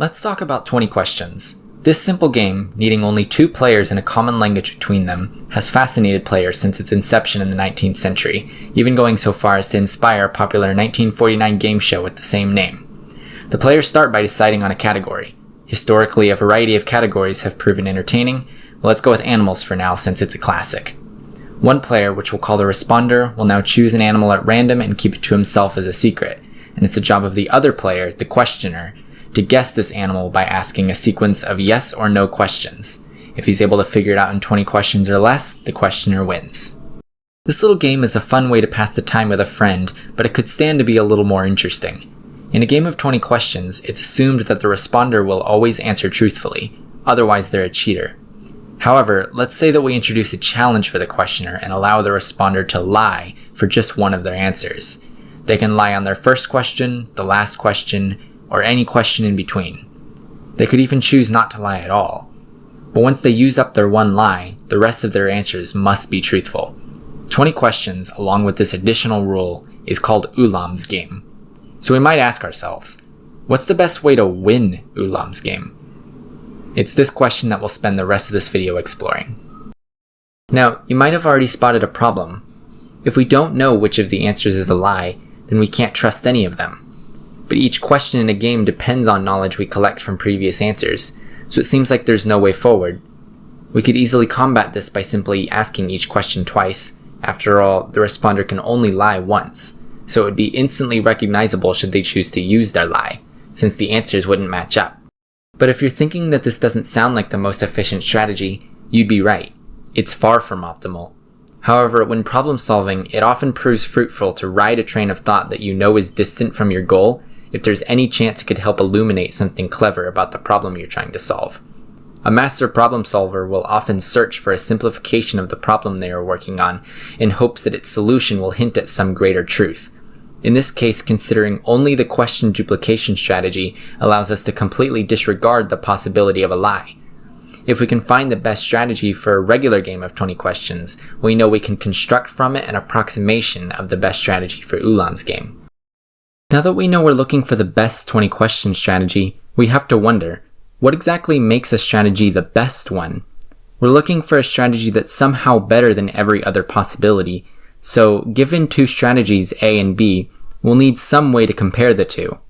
Let's talk about 20 questions. This simple game, needing only two players and a common language between them, has fascinated players since its inception in the 19th century, even going so far as to inspire a popular 1949 game show with the same name. The players start by deciding on a category. Historically, a variety of categories have proven entertaining, let's go with animals for now since it's a classic. One player, which we'll call the responder, will now choose an animal at random and keep it to himself as a secret, and it's the job of the other player, the questioner, to guess this animal by asking a sequence of yes or no questions. If he's able to figure it out in 20 questions or less, the questioner wins. This little game is a fun way to pass the time with a friend, but it could stand to be a little more interesting. In a game of 20 questions, it's assumed that the responder will always answer truthfully, otherwise they're a cheater. However, let's say that we introduce a challenge for the questioner and allow the responder to lie for just one of their answers. They can lie on their first question, the last question, or any question in between. They could even choose not to lie at all. But once they use up their one lie, the rest of their answers must be truthful. 20 questions, along with this additional rule, is called Ulam's game. So we might ask ourselves, what's the best way to win Ulam's game? It's this question that we'll spend the rest of this video exploring. Now, you might have already spotted a problem. If we don't know which of the answers is a lie, then we can't trust any of them but each question in a game depends on knowledge we collect from previous answers, so it seems like there's no way forward. We could easily combat this by simply asking each question twice. After all, the responder can only lie once, so it would be instantly recognizable should they choose to use their lie, since the answers wouldn't match up. But if you're thinking that this doesn't sound like the most efficient strategy, you'd be right. It's far from optimal. However, when problem solving, it often proves fruitful to ride a train of thought that you know is distant from your goal if there's any chance it could help illuminate something clever about the problem you're trying to solve. A master problem solver will often search for a simplification of the problem they are working on in hopes that its solution will hint at some greater truth. In this case, considering only the question duplication strategy allows us to completely disregard the possibility of a lie. If we can find the best strategy for a regular game of 20 questions, we know we can construct from it an approximation of the best strategy for Ulam's game. Now that we know we're looking for the best 20 question strategy, we have to wonder, what exactly makes a strategy the best one? We're looking for a strategy that's somehow better than every other possibility, so given two strategies A and B, we'll need some way to compare the two.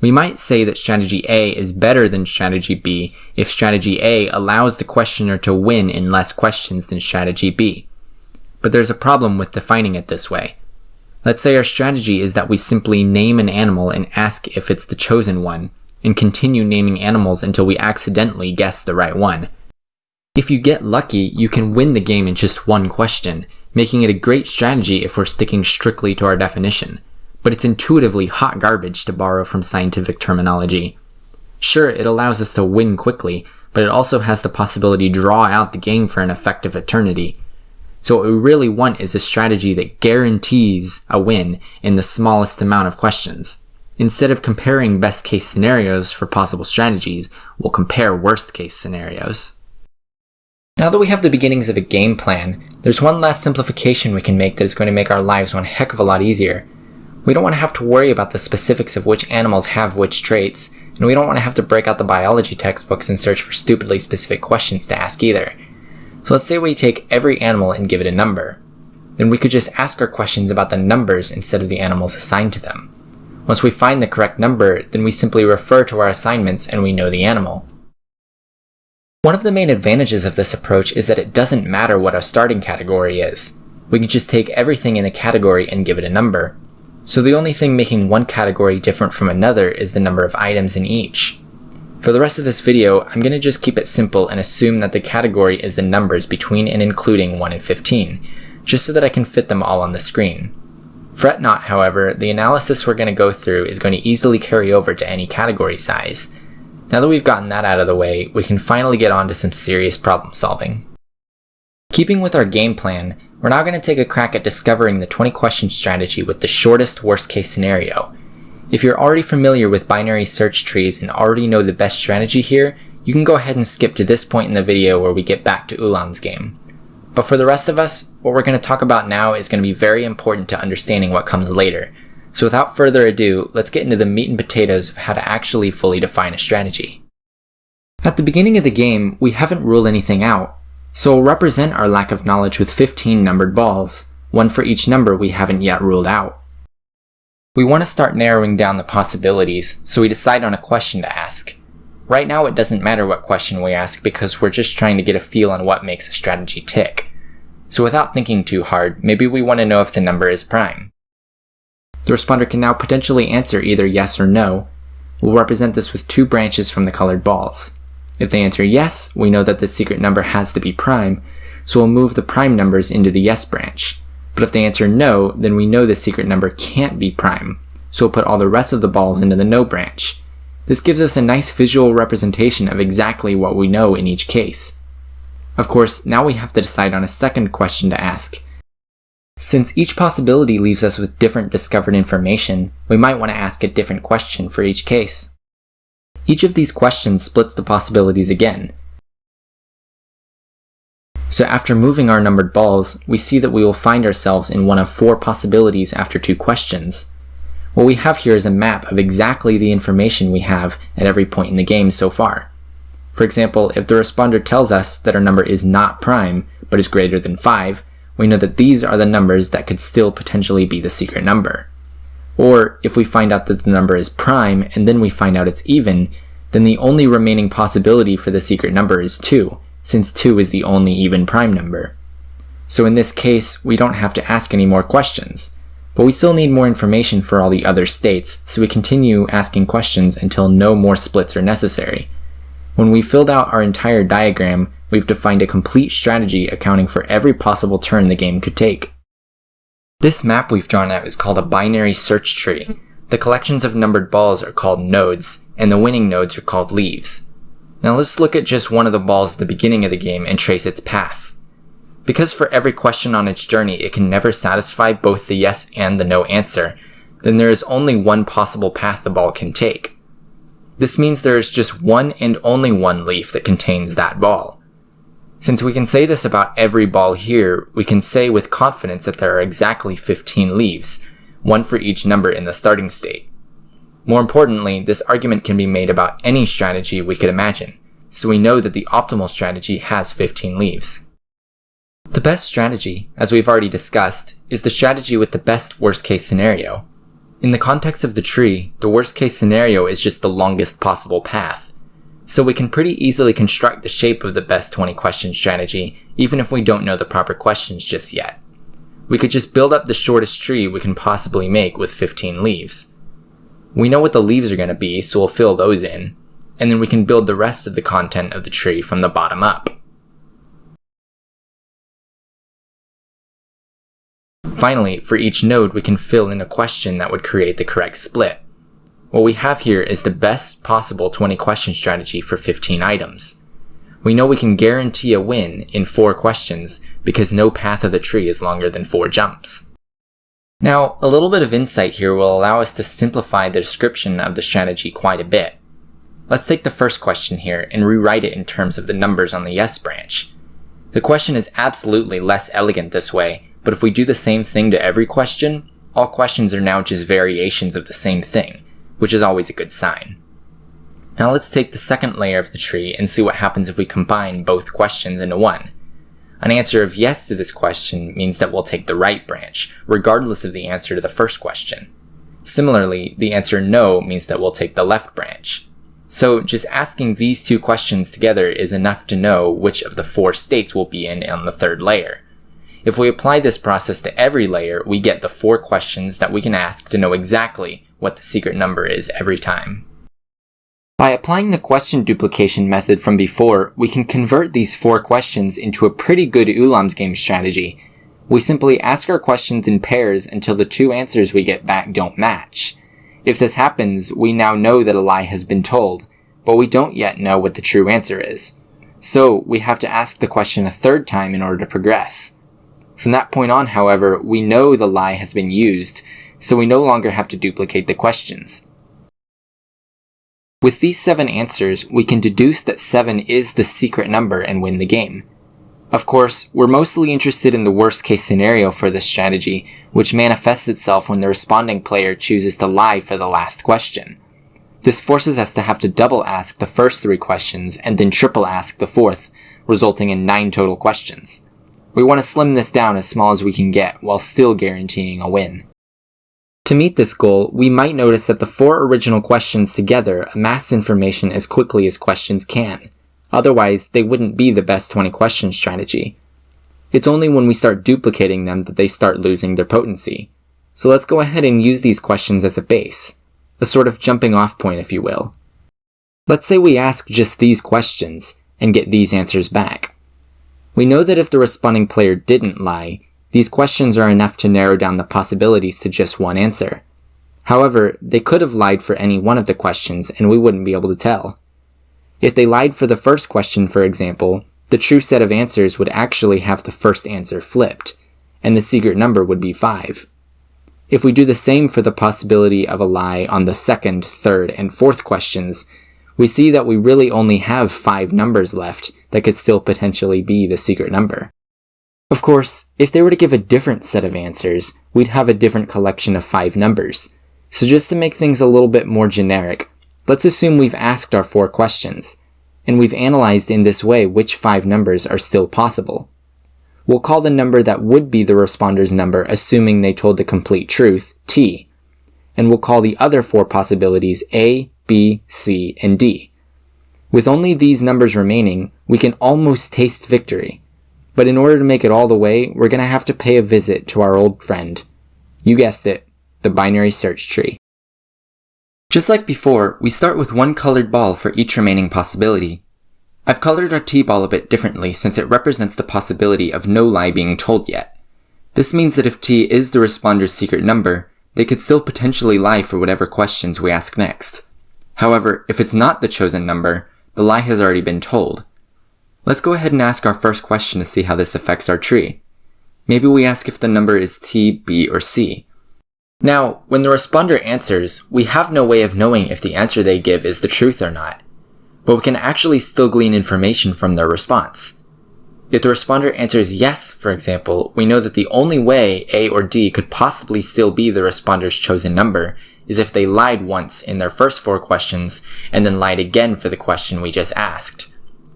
We might say that strategy A is better than strategy B if strategy A allows the questioner to win in less questions than strategy B. But there's a problem with defining it this way. Let's say our strategy is that we simply name an animal and ask if it's the chosen one, and continue naming animals until we accidentally guess the right one. If you get lucky, you can win the game in just one question, making it a great strategy if we're sticking strictly to our definition. But it's intuitively hot garbage to borrow from scientific terminology. Sure, it allows us to win quickly, but it also has the possibility to draw out the game for an effective eternity. So what we really want is a strategy that guarantees a win in the smallest amount of questions. Instead of comparing best case scenarios for possible strategies, we'll compare worst case scenarios. Now that we have the beginnings of a game plan, there's one last simplification we can make that is going to make our lives one heck of a lot easier. We don't want to have to worry about the specifics of which animals have which traits, and we don't want to have to break out the biology textbooks and search for stupidly specific questions to ask either. So let's say we take every animal and give it a number. Then we could just ask our questions about the numbers instead of the animals assigned to them. Once we find the correct number, then we simply refer to our assignments and we know the animal. One of the main advantages of this approach is that it doesn't matter what our starting category is. We can just take everything in a category and give it a number. So the only thing making one category different from another is the number of items in each. For the rest of this video, I'm going to just keep it simple and assume that the category is the numbers between and including 1 and 15, just so that I can fit them all on the screen. Fret not, however, the analysis we're going to go through is going to easily carry over to any category size. Now that we've gotten that out of the way, we can finally get on to some serious problem solving. Keeping with our game plan, we're now going to take a crack at discovering the 20 question strategy with the shortest worst case scenario, if you're already familiar with binary search trees and already know the best strategy here, you can go ahead and skip to this point in the video where we get back to Ulam's game. But for the rest of us, what we're going to talk about now is going to be very important to understanding what comes later, So without further ado, let's get into the meat and potatoes of how to actually fully define a strategy. At the beginning of the game, we haven't ruled anything out, so we'll represent our lack of knowledge with 15 numbered balls, one for each number we haven't yet ruled out. We want to start narrowing down the possibilities, so we decide on a question to ask. Right now it doesn't matter what question we ask because we're just trying to get a feel on what makes a strategy tick. So without thinking too hard, maybe we want to know if the number is prime. The responder can now potentially answer either yes or no. We'll represent this with two branches from the colored balls. If they answer yes, we know that the secret number has to be prime, so we'll move the prime numbers into the yes branch. But if they answer no, then we know the secret number can't be prime, so we'll put all the rest of the balls into the no branch. This gives us a nice visual representation of exactly what we know in each case. Of course, now we have to decide on a second question to ask, since each possibility leaves us with different discovered information, we might want to ask a different question for each case. Each of these questions splits the possibilities again. So after moving our numbered balls, we see that we will find ourselves in one of four possibilities after two questions. What we have here is a map of exactly the information we have at every point in the game so far. For example, if the responder tells us that our number is not prime, but is greater than 5, we know that these are the numbers that could still potentially be the secret number. Or if we find out that the number is prime and then we find out it's even, then the only remaining possibility for the secret number is 2, since 2 is the only even prime number. So in this case, we don't have to ask any more questions. But we still need more information for all the other states, so we continue asking questions until no more splits are necessary. When we filled out our entire diagram, we've defined a complete strategy accounting for every possible turn the game could take. This map we've drawn out is called a binary search tree. The collections of numbered balls are called nodes, and the winning nodes are called leaves. Now let's look at just one of the balls at the beginning of the game and trace its path. Because for every question on its journey it can never satisfy both the yes and the no answer, then there is only one possible path the ball can take. This means there is just one and only one leaf that contains that ball. Since we can say this about every ball here, we can say with confidence that there are exactly 15 leaves, one for each number in the starting state. More importantly, this argument can be made about any strategy we could imagine, so we know that the optimal strategy has 15 leaves. The best strategy, as we've already discussed, is the strategy with the best worst case scenario. In the context of the tree, the worst case scenario is just the longest possible path, so we can pretty easily construct the shape of the best 20 question strategy, even if we don't know the proper questions just yet. We could just build up the shortest tree we can possibly make with 15 leaves. We know what the leaves are going to be, so we'll fill those in, and then we can build the rest of the content of the tree from the bottom up. Finally, for each node we can fill in a question that would create the correct split. What we have here is the best possible 20 question strategy for 15 items. We know we can guarantee a win in 4 questions because no path of the tree is longer than 4 jumps. Now, a little bit of insight here will allow us to simplify the description of the strategy quite a bit. Let's take the first question here and rewrite it in terms of the numbers on the yes branch. The question is absolutely less elegant this way, but if we do the same thing to every question, all questions are now just variations of the same thing, which is always a good sign. Now let's take the second layer of the tree and see what happens if we combine both questions into one. An answer of yes to this question means that we'll take the right branch, regardless of the answer to the first question. Similarly, the answer no means that we'll take the left branch. So just asking these two questions together is enough to know which of the four states we'll be in on the third layer. If we apply this process to every layer, we get the four questions that we can ask to know exactly what the secret number is every time. By applying the question duplication method from before, we can convert these four questions into a pretty good Ulam's game strategy. We simply ask our questions in pairs until the two answers we get back don't match. If this happens, we now know that a lie has been told, but we don't yet know what the true answer is. So we have to ask the question a third time in order to progress. From that point on, however, we know the lie has been used, so we no longer have to duplicate the questions. With these seven answers, we can deduce that 7 is the secret number and win the game. Of course, we're mostly interested in the worst case scenario for this strategy, which manifests itself when the responding player chooses to lie for the last question. This forces us to have to double ask the first three questions and then triple ask the fourth, resulting in nine total questions. We want to slim this down as small as we can get while still guaranteeing a win. To meet this goal, we might notice that the four original questions together amass information as quickly as questions can. Otherwise, they wouldn't be the best 20 question strategy. It's only when we start duplicating them that they start losing their potency. So let's go ahead and use these questions as a base, a sort of jumping off point if you will. Let's say we ask just these questions and get these answers back. We know that if the responding player didn't lie, these questions are enough to narrow down the possibilities to just one answer. However, they could have lied for any one of the questions and we wouldn't be able to tell. If they lied for the first question, for example, the true set of answers would actually have the first answer flipped, and the secret number would be 5. If we do the same for the possibility of a lie on the second, third, and fourth questions, we see that we really only have 5 numbers left that could still potentially be the secret number. Of course, if they were to give a different set of answers, we'd have a different collection of 5 numbers. So just to make things a little bit more generic, Let's assume we've asked our four questions, and we've analyzed in this way which five numbers are still possible. We'll call the number that would be the responder's number assuming they told the complete truth, t, and we'll call the other four possibilities a, b, c, and d. With only these numbers remaining, we can almost taste victory. But in order to make it all the way, we're going to have to pay a visit to our old friend. You guessed it, the binary search tree. Just like before, we start with one colored ball for each remaining possibility. I've colored our t-ball a bit differently since it represents the possibility of no lie being told yet. This means that if t is the responder's secret number, they could still potentially lie for whatever questions we ask next. However, if it's not the chosen number, the lie has already been told. Let's go ahead and ask our first question to see how this affects our tree. Maybe we ask if the number is t, b, or c. Now, when the responder answers, we have no way of knowing if the answer they give is the truth or not, but we can actually still glean information from their response. If the responder answers yes, for example, we know that the only way A or D could possibly still be the responder's chosen number is if they lied once in their first four questions and then lied again for the question we just asked.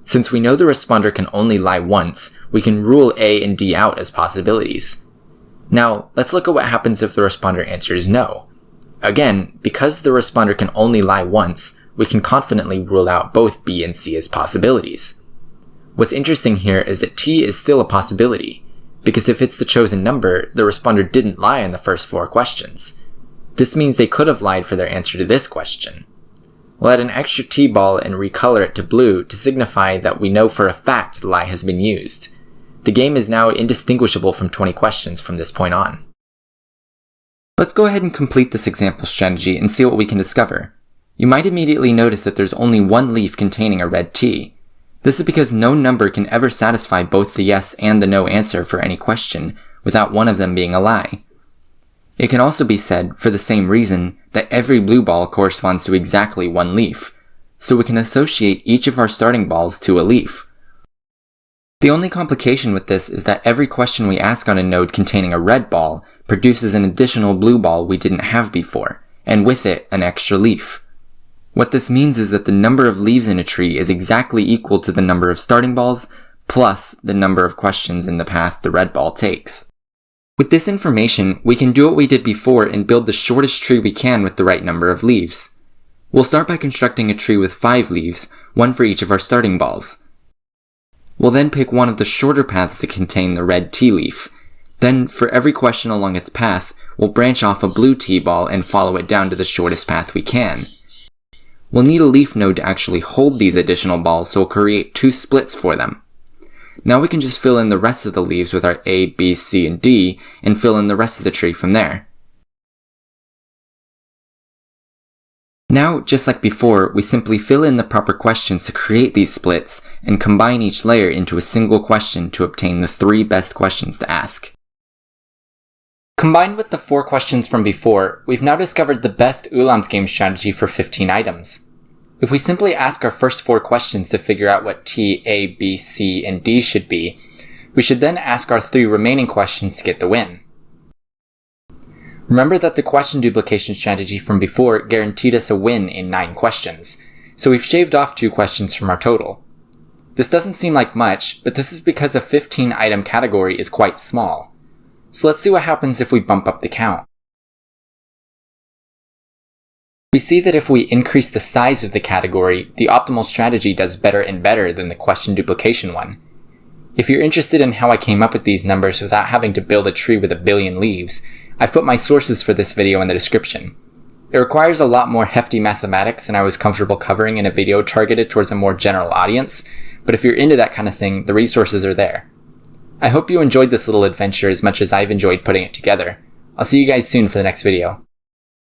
Since we know the responder can only lie once, we can rule A and D out as possibilities. Now, let's look at what happens if the responder answers no. Again, because the responder can only lie once, we can confidently rule out both B and C as possibilities. What's interesting here is that T is still a possibility, because if it's the chosen number, the responder didn't lie in the first four questions. This means they could have lied for their answer to this question. We'll add an extra T-ball and recolor it to blue to signify that we know for a fact the lie has been used. The game is now indistinguishable from 20 questions from this point on. Let's go ahead and complete this example strategy and see what we can discover. You might immediately notice that there's only one leaf containing a red T. This is because no number can ever satisfy both the yes and the no answer for any question without one of them being a lie. It can also be said, for the same reason, that every blue ball corresponds to exactly one leaf, so we can associate each of our starting balls to a leaf. The only complication with this is that every question we ask on a node containing a red ball produces an additional blue ball we didn't have before, and with it, an extra leaf. What this means is that the number of leaves in a tree is exactly equal to the number of starting balls plus the number of questions in the path the red ball takes. With this information, we can do what we did before and build the shortest tree we can with the right number of leaves. We'll start by constructing a tree with 5 leaves, one for each of our starting balls. We'll then pick one of the shorter paths to contain the red T leaf. Then, for every question along its path, we'll branch off a blue T-ball and follow it down to the shortest path we can. We'll need a leaf node to actually hold these additional balls, so we'll create two splits for them. Now we can just fill in the rest of the leaves with our A, B, C, and D, and fill in the rest of the tree from there. Now, just like before, we simply fill in the proper questions to create these splits and combine each layer into a single question to obtain the three best questions to ask. Combined with the four questions from before, we've now discovered the best Ulam's game strategy for 15 items. If we simply ask our first four questions to figure out what T, A, B, C, and D should be, We should then ask our three remaining questions to get the win. Remember that the question duplication strategy from before guaranteed us a win in 9 questions, so we've shaved off 2 questions from our total. This doesn't seem like much, but this is because a 15 item category is quite small. So let's see what happens if we bump up the count. We see that if we increase the size of the category, the optimal strategy does better and better than the question duplication one. If you're interested in how I came up with these numbers without having to build a tree with a billion leaves, I've put my sources for this video in the description. It requires a lot more hefty mathematics than I was comfortable covering in a video targeted towards a more general audience, but if you're into that kind of thing, the resources are there. I hope you enjoyed this little adventure as much as I've enjoyed putting it together. I'll see you guys soon for the next video.